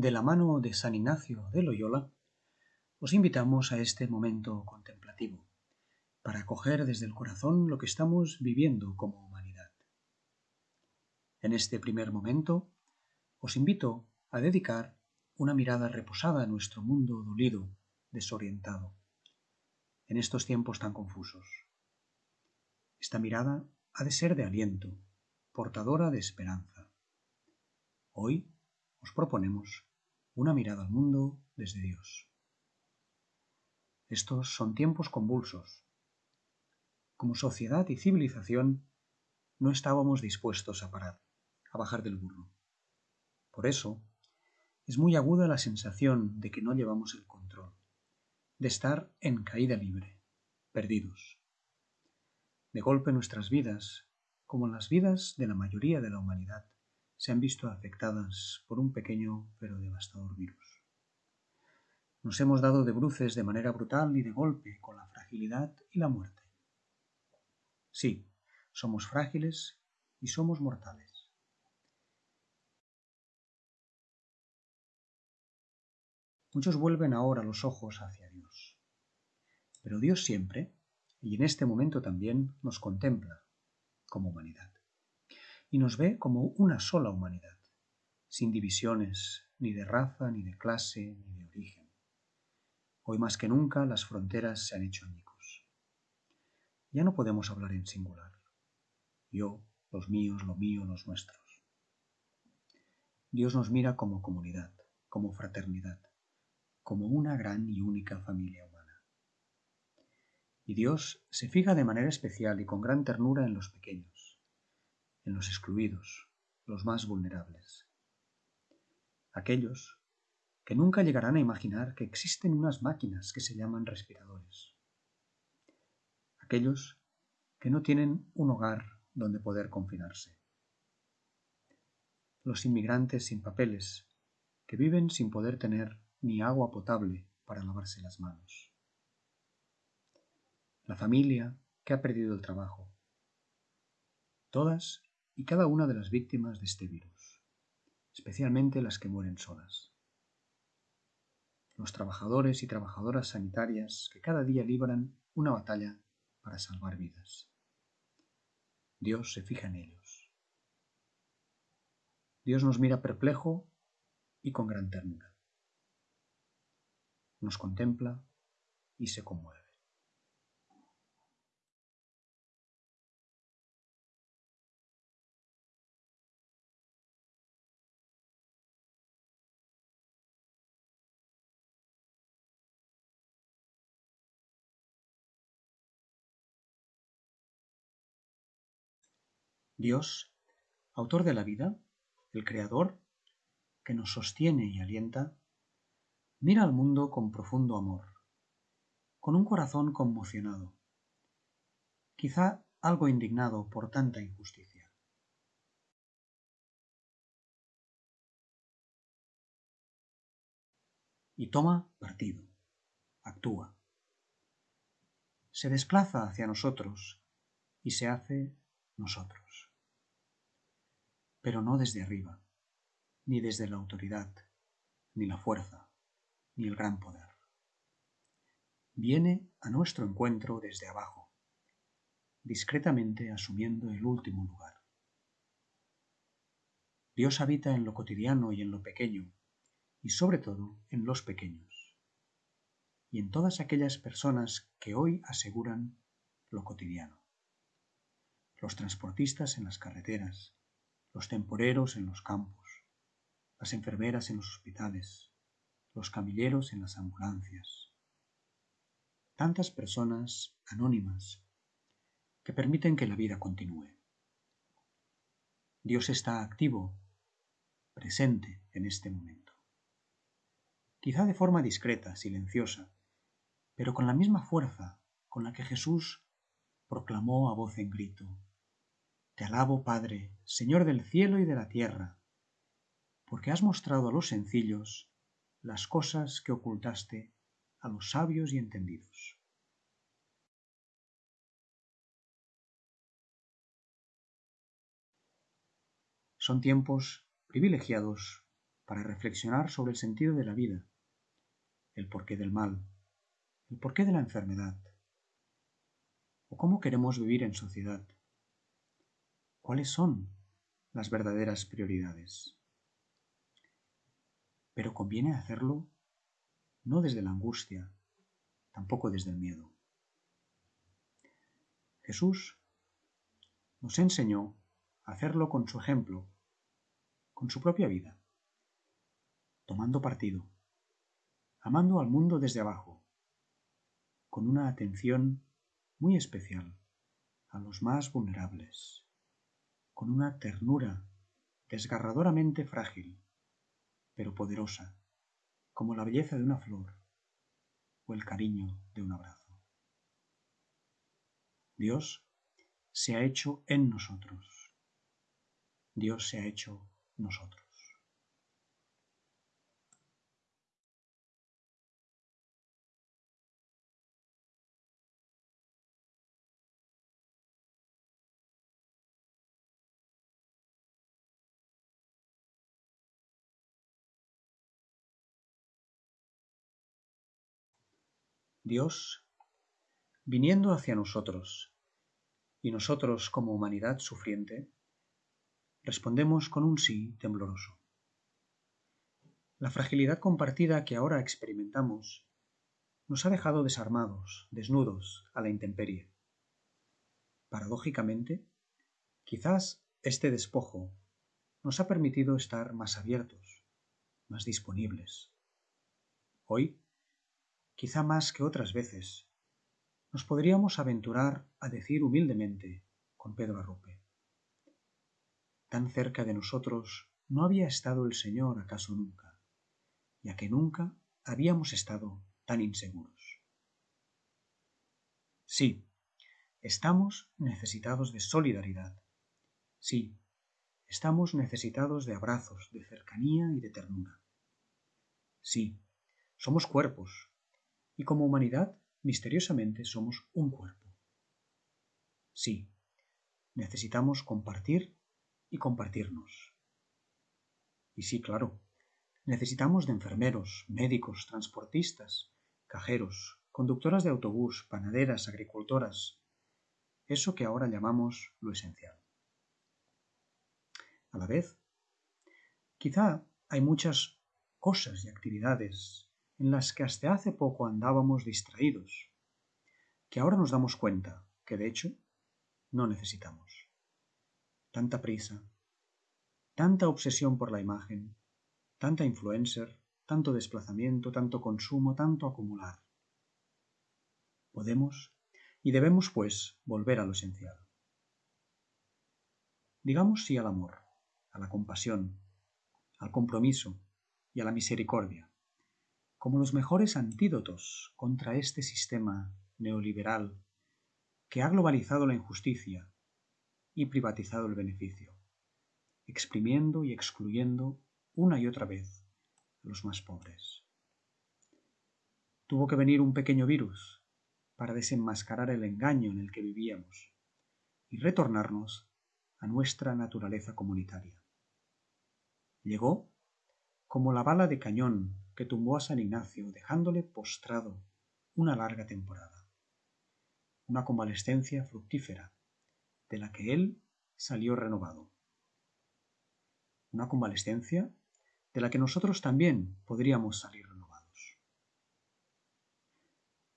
de la mano de San Ignacio de Loyola, os invitamos a este momento contemplativo, para acoger desde el corazón lo que estamos viviendo como humanidad. En este primer momento, os invito a dedicar una mirada reposada a nuestro mundo dolido, desorientado, en estos tiempos tan confusos. Esta mirada ha de ser de aliento, portadora de esperanza. Hoy os proponemos una mirada al mundo desde Dios. Estos son tiempos convulsos. Como sociedad y civilización no estábamos dispuestos a parar, a bajar del burro. Por eso, es muy aguda la sensación de que no llevamos el control, de estar en caída libre, perdidos. De golpe nuestras vidas, como las vidas de la mayoría de la humanidad, se han visto afectadas por un pequeño pero devastador virus. Nos hemos dado de bruces de manera brutal y de golpe con la fragilidad y la muerte. Sí, somos frágiles y somos mortales. Muchos vuelven ahora los ojos hacia Dios. Pero Dios siempre, y en este momento también, nos contempla como humanidad y nos ve como una sola humanidad, sin divisiones ni de raza, ni de clase, ni de origen. Hoy más que nunca las fronteras se han hecho añicos. Ya no podemos hablar en singular. Yo, los míos, lo mío, los nuestros. Dios nos mira como comunidad, como fraternidad, como una gran y única familia humana. Y Dios se fija de manera especial y con gran ternura en los pequeños en los excluidos, los más vulnerables. Aquellos que nunca llegarán a imaginar que existen unas máquinas que se llaman respiradores. Aquellos que no tienen un hogar donde poder confinarse. Los inmigrantes sin papeles, que viven sin poder tener ni agua potable para lavarse las manos. La familia que ha perdido el trabajo. Todas y cada una de las víctimas de este virus, especialmente las que mueren solas. Los trabajadores y trabajadoras sanitarias que cada día libran una batalla para salvar vidas. Dios se fija en ellos. Dios nos mira perplejo y con gran ternura. Nos contempla y se conmueve. Dios, autor de la vida, el Creador, que nos sostiene y alienta, mira al mundo con profundo amor, con un corazón conmocionado, quizá algo indignado por tanta injusticia. Y toma partido, actúa. Se desplaza hacia nosotros y se hace nosotros pero no desde arriba, ni desde la autoridad, ni la fuerza, ni el gran poder. Viene a nuestro encuentro desde abajo, discretamente asumiendo el último lugar. Dios habita en lo cotidiano y en lo pequeño, y sobre todo en los pequeños, y en todas aquellas personas que hoy aseguran lo cotidiano. Los transportistas en las carreteras, los temporeros en los campos, las enfermeras en los hospitales, los camilleros en las ambulancias. Tantas personas anónimas que permiten que la vida continúe. Dios está activo, presente en este momento. Quizá de forma discreta, silenciosa, pero con la misma fuerza con la que Jesús proclamó a voz en grito, te alabo, Padre, Señor del cielo y de la tierra, porque has mostrado a los sencillos las cosas que ocultaste a los sabios y entendidos. Son tiempos privilegiados para reflexionar sobre el sentido de la vida, el porqué del mal, el porqué de la enfermedad, o cómo queremos vivir en sociedad, cuáles son las verdaderas prioridades. Pero conviene hacerlo no desde la angustia, tampoco desde el miedo. Jesús nos enseñó a hacerlo con su ejemplo, con su propia vida, tomando partido, amando al mundo desde abajo, con una atención muy especial a los más vulnerables, con una ternura desgarradoramente frágil, pero poderosa, como la belleza de una flor o el cariño de un abrazo. Dios se ha hecho en nosotros. Dios se ha hecho nosotros. Dios viniendo hacia nosotros y nosotros como humanidad sufriente, respondemos con un sí tembloroso. La fragilidad compartida que ahora experimentamos nos ha dejado desarmados, desnudos, a la intemperie. Paradójicamente, quizás este despojo nos ha permitido estar más abiertos, más disponibles. Hoy, quizá más que otras veces, nos podríamos aventurar a decir humildemente con Pedro Arrupe. Tan cerca de nosotros no había estado el Señor acaso nunca, ya que nunca habíamos estado tan inseguros. Sí, estamos necesitados de solidaridad. Sí, estamos necesitados de abrazos, de cercanía y de ternura. Sí, somos cuerpos, y como humanidad misteriosamente somos un cuerpo. Sí, necesitamos compartir y compartirnos. Y sí, claro, necesitamos de enfermeros, médicos, transportistas, cajeros, conductoras de autobús, panaderas, agricultoras, eso que ahora llamamos lo esencial. A la vez, quizá hay muchas cosas y actividades en las que hasta hace poco andábamos distraídos, que ahora nos damos cuenta que de hecho no necesitamos. Tanta prisa, tanta obsesión por la imagen, tanta influencer, tanto desplazamiento, tanto consumo, tanto acumular. Podemos y debemos, pues, volver a lo esencial. Digamos sí al amor, a la compasión, al compromiso y a la misericordia como los mejores antídotos contra este sistema neoliberal que ha globalizado la injusticia y privatizado el beneficio, exprimiendo y excluyendo una y otra vez a los más pobres. Tuvo que venir un pequeño virus para desenmascarar el engaño en el que vivíamos y retornarnos a nuestra naturaleza comunitaria. Llegó como la bala de cañón que tumbó a San Ignacio dejándole postrado una larga temporada. Una convalescencia fructífera, de la que él salió renovado. Una convalescencia de la que nosotros también podríamos salir renovados.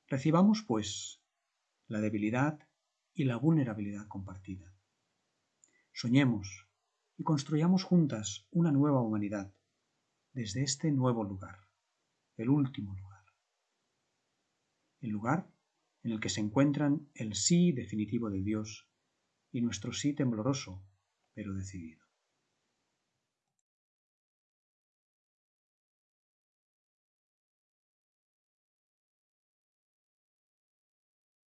Recibamos, pues, la debilidad y la vulnerabilidad compartida. Soñemos y construyamos juntas una nueva humanidad desde este nuevo lugar el último lugar. El lugar en el que se encuentran el sí definitivo de Dios y nuestro sí tembloroso, pero decidido.